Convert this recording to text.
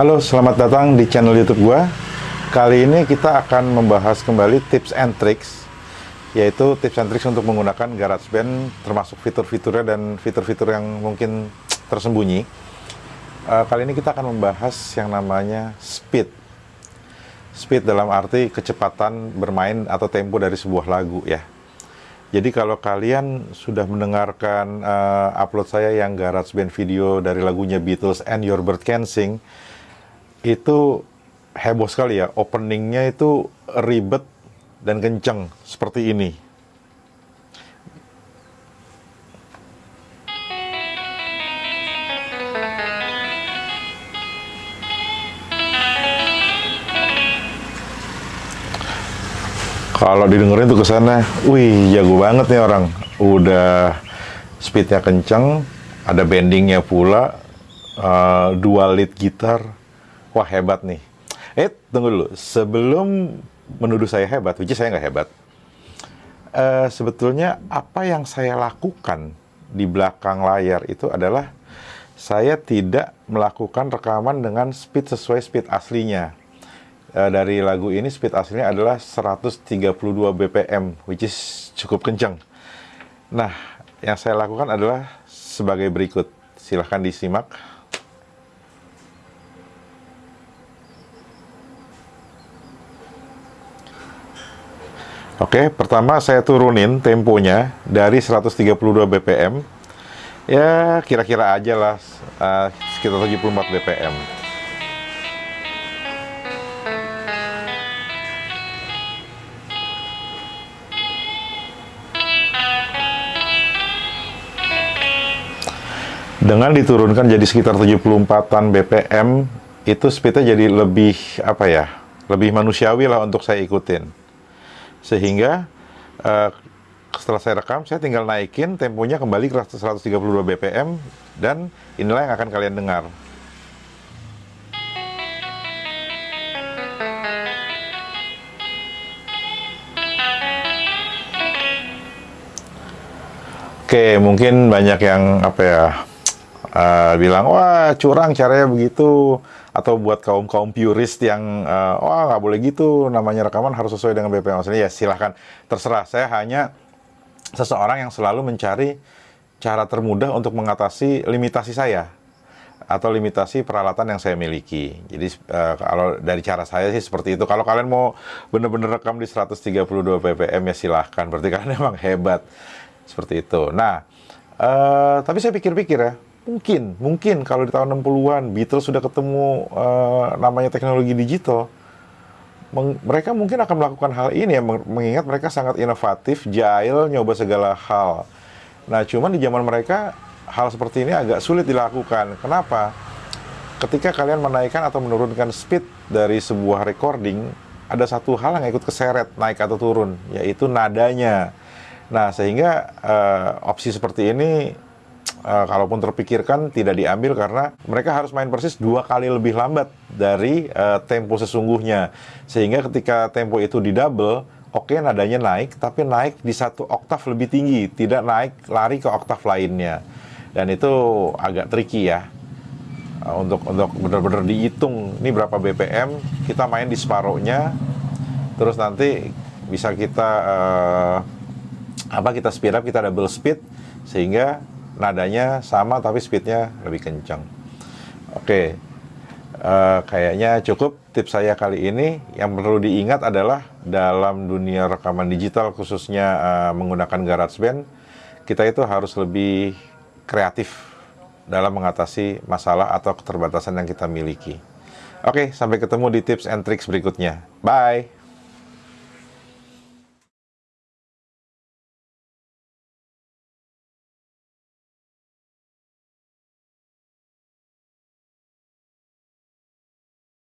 Halo, selamat datang di channel YouTube gua. Kali ini kita akan membahas kembali tips and tricks yaitu tips and tricks untuk menggunakan GarageBand termasuk fitur-fiturnya dan fitur-fitur yang mungkin tersembunyi. Uh, kali ini kita akan membahas yang namanya speed. Speed dalam arti kecepatan bermain atau tempo dari sebuah lagu ya. Jadi kalau kalian sudah mendengarkan uh, upload saya yang GarageBand video dari lagunya Beatles and Your Bird Can Sing, itu heboh sekali ya. Openingnya itu ribet dan kenceng seperti ini. Kalau didengerin tuh ke sana, wih jago banget nih orang. Udah speednya kenceng, ada bendingnya pula, uh, dual lead gitar. Wah hebat nih. Eh tunggu dulu, sebelum menuduh saya hebat, which is saya nggak hebat. Uh, sebetulnya apa yang saya lakukan di belakang layar itu adalah saya tidak melakukan rekaman dengan speed sesuai speed aslinya uh, dari lagu ini speed aslinya adalah 132 bpm which is cukup kencang nah yang saya lakukan adalah sebagai berikut silahkan disimak Oke, pertama saya turunin temponya dari 132 bpm ya kira-kira aja lah uh, sekitar 74 bpm Dengan diturunkan jadi sekitar 74-an BPM, itu speednya jadi lebih, apa ya, lebih manusiawi lah untuk saya ikutin. Sehingga, uh, setelah saya rekam, saya tinggal naikin temponya kembali ke 132 BPM, dan inilah yang akan kalian dengar. Oke, mungkin banyak yang apa ya uh, bilang wah curang caranya begitu atau buat kaum kaum purist yang uh, wah nggak boleh gitu namanya rekaman harus sesuai dengan BPM aslinya ya silahkan terserah saya hanya seseorang yang selalu mencari cara termudah untuk mengatasi limitasi saya atau limitasi peralatan yang saya miliki. Jadi uh, kalau dari cara saya sih seperti itu. Kalau kalian mau bener-bener rekam di 132 ppm ya silahkan. Berarti kalian emang hebat. Seperti itu. Nah, uh, tapi saya pikir-pikir ya, Mungkin, mungkin kalau di tahun 60-an Beatles sudah ketemu uh, namanya teknologi digital, mereka mungkin akan melakukan hal ini ya, mengingat mereka sangat inovatif, jahil, nyoba segala hal. Nah, cuman di zaman mereka hal seperti ini agak sulit dilakukan. Kenapa? Ketika kalian menaikkan atau menurunkan speed dari sebuah recording, ada satu hal yang ikut keseret naik atau turun, yaitu nadanya. Nah, sehingga uh, opsi seperti ini uh, kalaupun terpikirkan tidak diambil karena mereka harus main persis dua kali lebih lambat dari uh, tempo sesungguhnya. Sehingga ketika tempo itu di double oke okay, nadanya naik tapi naik di satu oktav lebih tinggi tidak naik lari ke oktav lainnya. Dan itu agak tricky ya uh, untuk untuk benar-benar dihitung. Ini berapa BPM kita main di separohnya terus nanti bisa kita uh, apa kita speed up kita double speed sehingga nadanya sama tapi speednya lebih kencang. Oke, uh, kayaknya cukup tips saya kali ini. Yang perlu diingat adalah dalam dunia rekaman digital khususnya uh, menggunakan GarageBand, kita itu harus lebih kreatif dalam mengatasi masalah atau keterbatasan yang kita miliki. Oke, sampai ketemu di tips and tricks berikutnya. Bye!